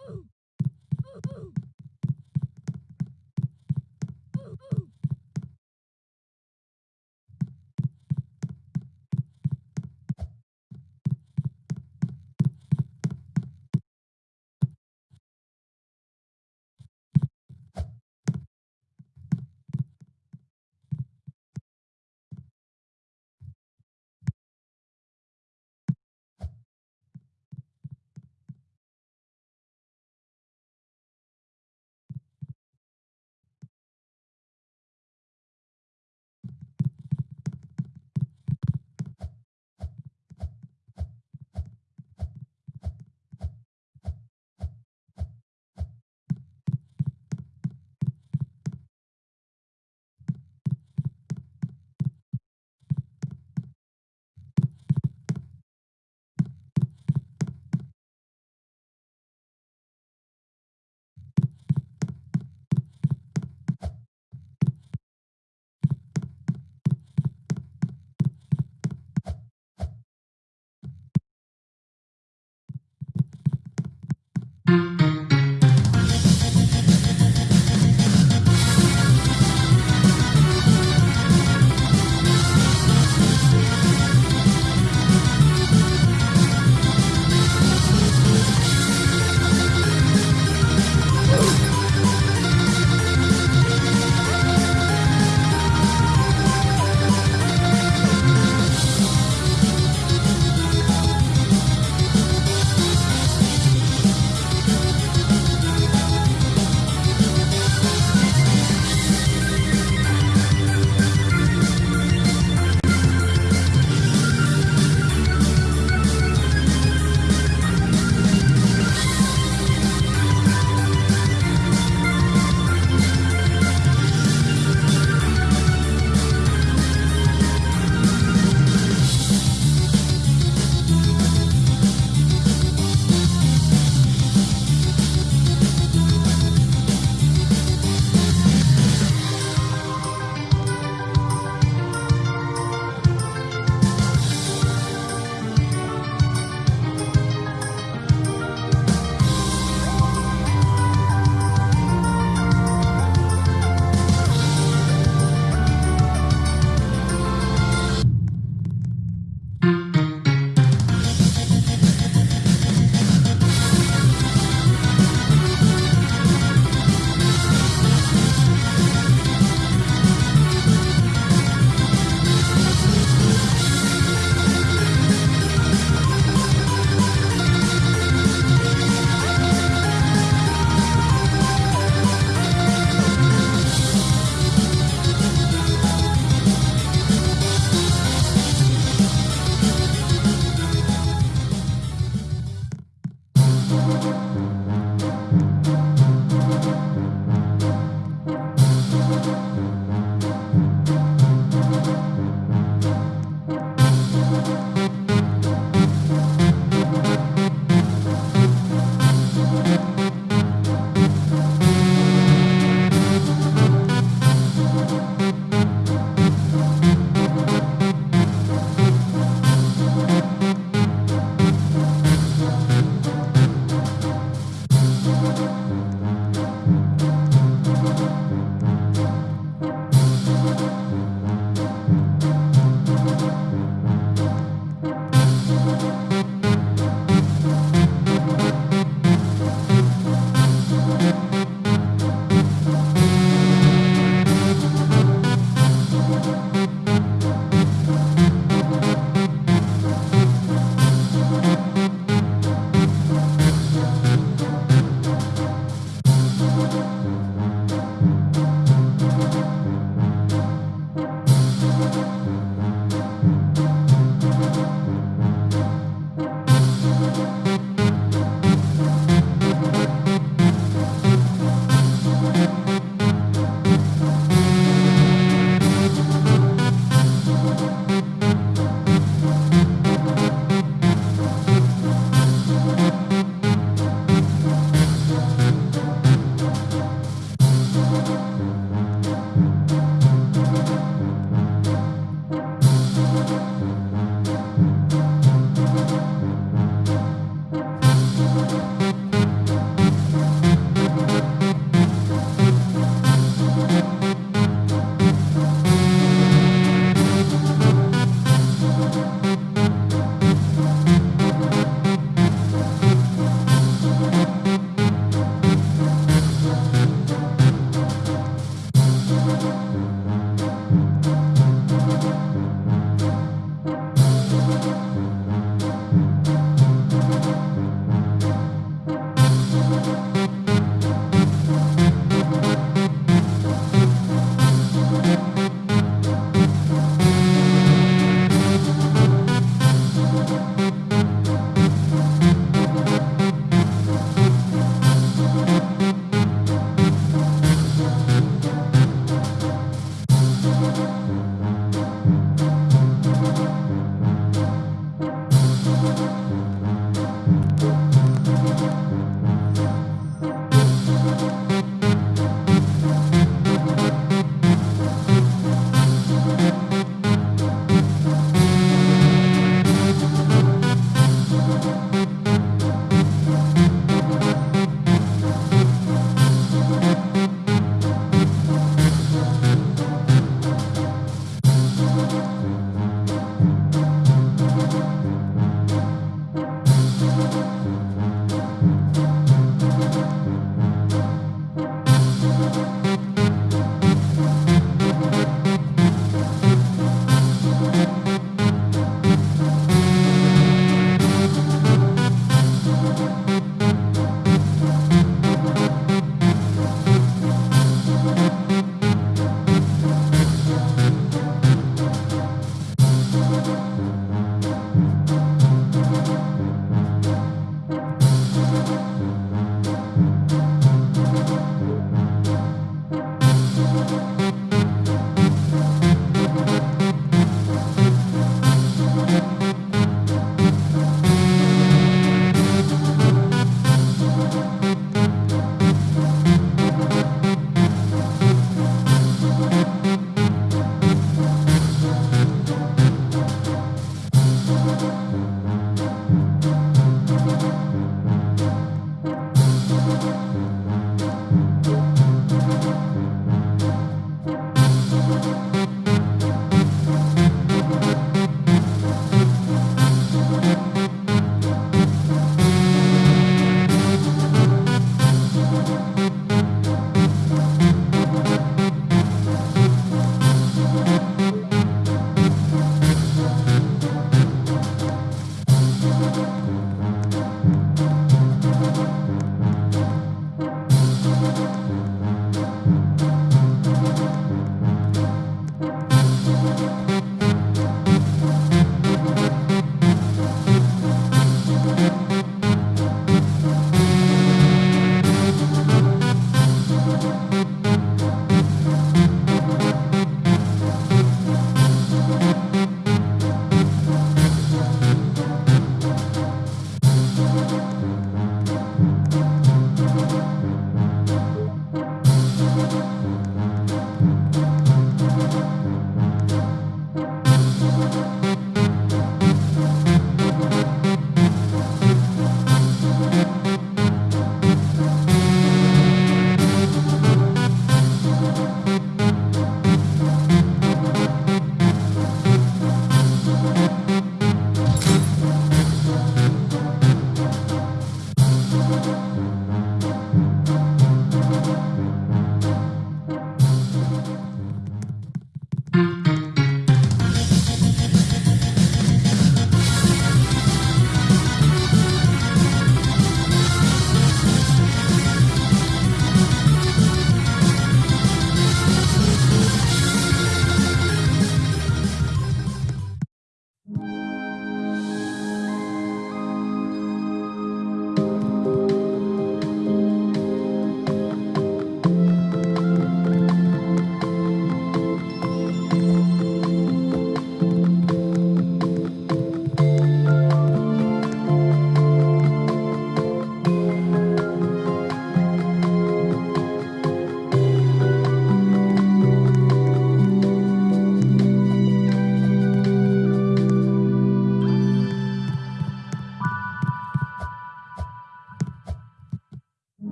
Ooh.